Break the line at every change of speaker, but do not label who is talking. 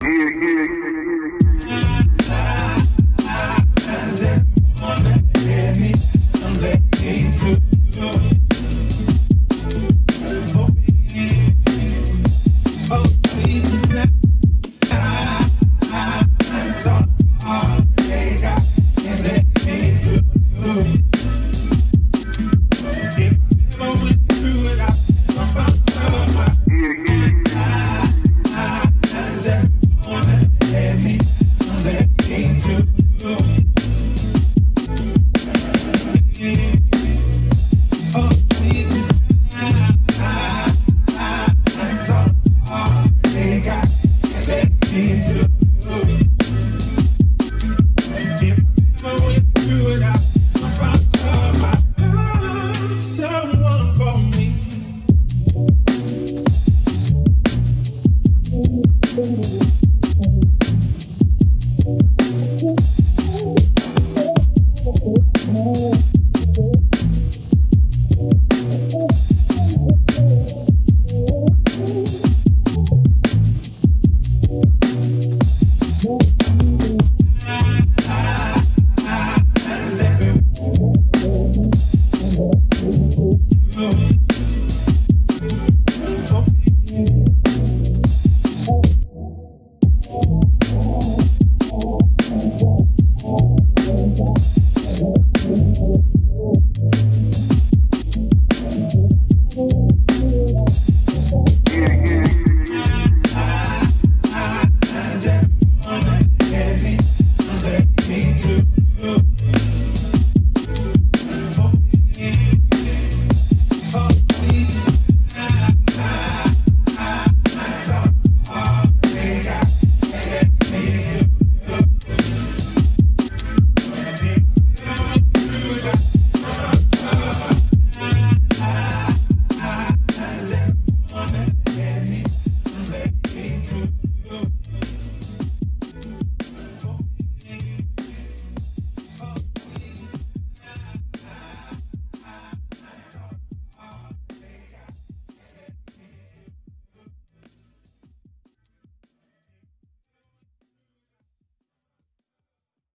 They got let